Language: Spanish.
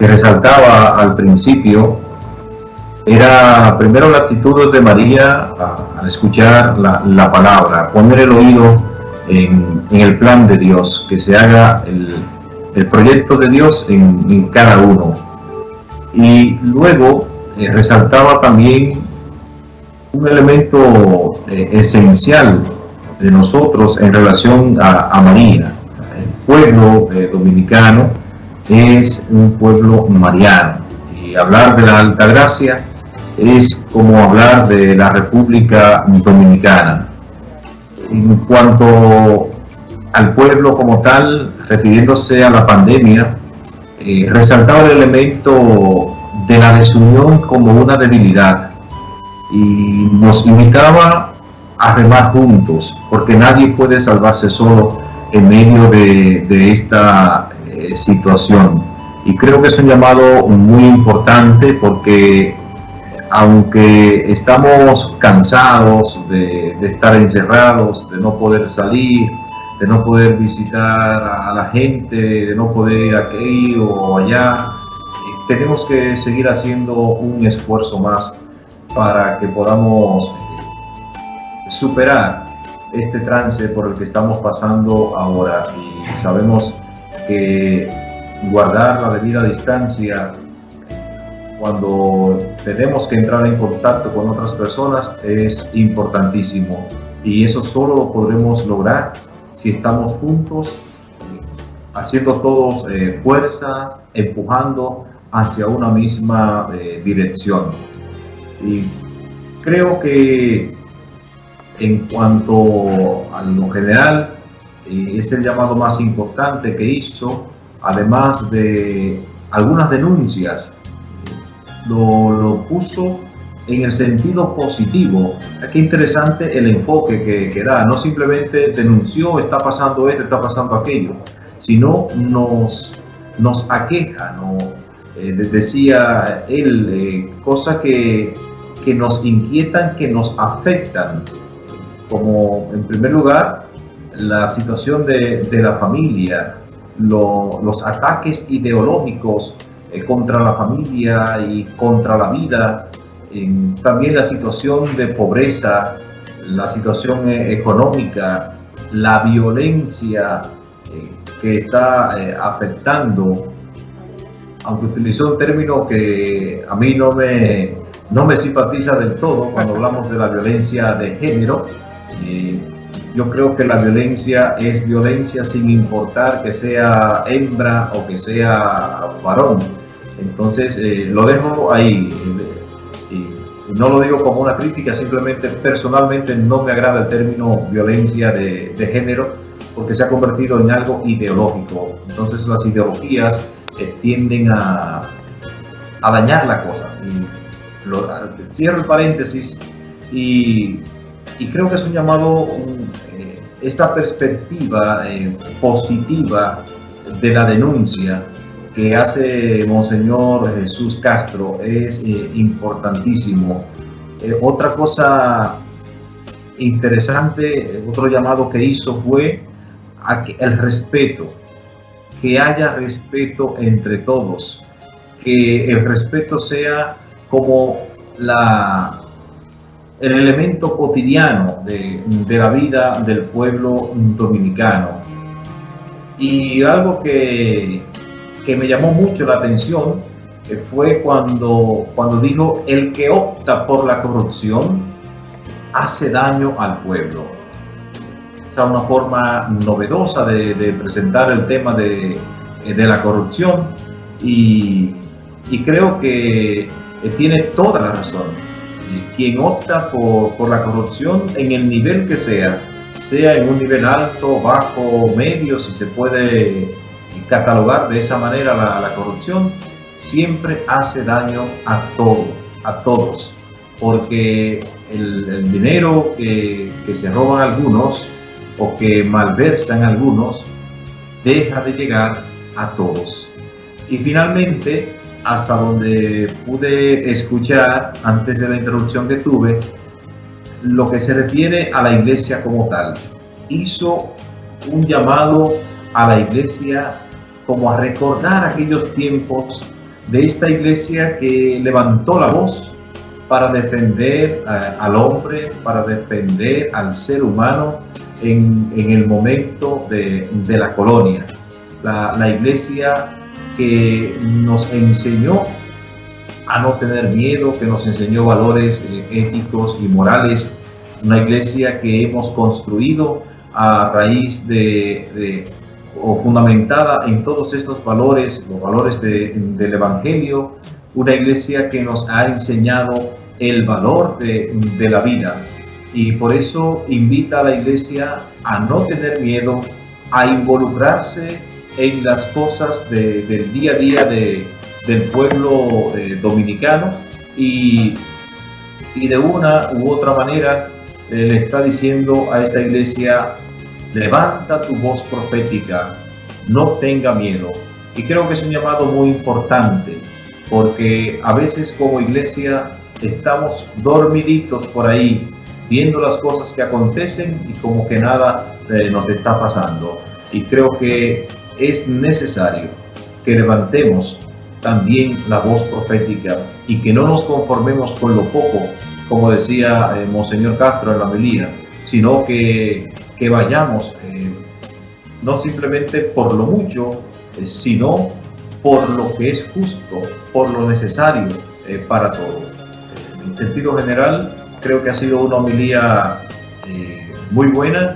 que resaltaba al principio era primero la actitud de María al escuchar la, palabra, poner el oído en, el plan de Dios, que se haga el, proyecto de Dios en, cada uno. Y luego eh, resaltaba también un elemento eh, esencial de nosotros en relación a, María. El pueblo eh, dominicano es un pueblo mariano. Y hablar de la Alta Gracia es como hablar de la República Dominicana. En cuanto al pueblo como tal, refiriéndose a la pandemia, eh, resaltaba el elemento de la desunión como una debilidad y nos invitaba a remar juntos, porque nadie puede salvarse solo en medio de, esta eh, situación. Y creo que es un llamado muy importante porque aunque estamos cansados de, estar encerrados, de no poder salir, de no poder visitar a la gente, de no poder ir aquí o allá, eh, tenemos que seguir haciendo un esfuerzo más para que podamos eh, superar este trance por el que estamos pasando ahora y sabemos que guardar la debida distancia cuando tenemos que entrar en contacto con otras personas es importantísimo y eso solo lo podremos lograr si estamos juntos, haciendo todos eh, fuerzas, empujando hacia una misma eh, dirección. Y creo que en cuanto a lo general, eh, es el llamado más importante que hizo, además de algunas denuncias lo, puso en el sentido positivo. Qué interesante el enfoque que, da. No simplemente denunció, está pasando esto, está pasando aquello, sino nos, nos aqueja, ¿no? Eh, decía él, eh, cosas que, que nos inquietan, que nos afectan, como en primer lugar la situación de, de la familia, los ataques ideológicos eh, contra la familia y contra la vida, también la situación de pobreza, la situación eh, económica, la violencia eh, que está afectando, aunque utilizó un término que a mí no me, no me simpatiza del todo cuando hablamos de la violencia de género, yo creo que la violencia es violencia sin importar que sea hembra o que sea varón. Entonces eh, lo dejo ahí. Y no lo digo como una crítica, simplemente personalmente no me agrada el término violencia de, género porque se ha convertido en algo ideológico. Entonces las ideologías tienden a, a, dañar la cosa. Cierro el paréntesis y, y, creo que es un llamado, eh, esta perspectiva positiva de la denuncia que hace Monseñor Jesús Castro es eh, importantísimo. Eh, otra cosa interesante, otro llamado que hizo fue a que el respeto, que haya respeto entre todos, que el respeto sea como la, el elemento cotidiano de, la vida del pueblo dominicano. Y algo que que me llamó mucho la atención fue cuando, cuando dijo, el que opta por la corrupción hace daño al pueblo. O sea, una forma novedosa de, presentar el tema de, de la corrupción y, y, creo que tiene toda la razón. Quien opta por, por la corrupción en el nivel que sea, sea en un nivel alto, bajo, medio, si se puede catalogar de esa manera la, corrupción siempre hace daño a todo, a todos, porque el, dinero que, se roban algunos o que malversan algunos deja de llegar a todos. Y finalmente, hasta donde pude escuchar antes de la introducción que tuve, lo que se refiere a la iglesia como tal, hizo un llamado a la iglesia como a recordar aquellos tiempos de esta iglesia que levantó la voz para defender al hombre, para defender al ser humano en, el momento de, la colonia. La, la iglesia que nos enseñó a no tener miedo, que nos enseñó valores eh, éticos y morales. Una iglesia que hemos construido a raíz de, o fundamentada en todos estos valores, los valores del Evangelio, una iglesia que nos ha enseñado el valor de, la vida y por eso invita a la iglesia a no tener miedo, a involucrarse en las cosas del día a día de, del pueblo eh, dominicano y, y, de una u otra manera eh, le está diciendo a esta iglesia, levanta tu voz profética, no tenga miedo. Y creo que es un llamado muy importante, porque a veces como iglesia estamos dormiditos por ahí, viendo las cosas que acontecen y como que nada eh, nos está pasando. Y creo que es necesario que levantemos también la voz profética y que no nos conformemos con lo poco, como decía eh, Monseñor Castro en la melía, sino que, vayamos eh, no simplemente por lo mucho, eh, sino por lo que es justo, por lo necesario para todos. en sentido general, creo que ha sido una homilía muy buena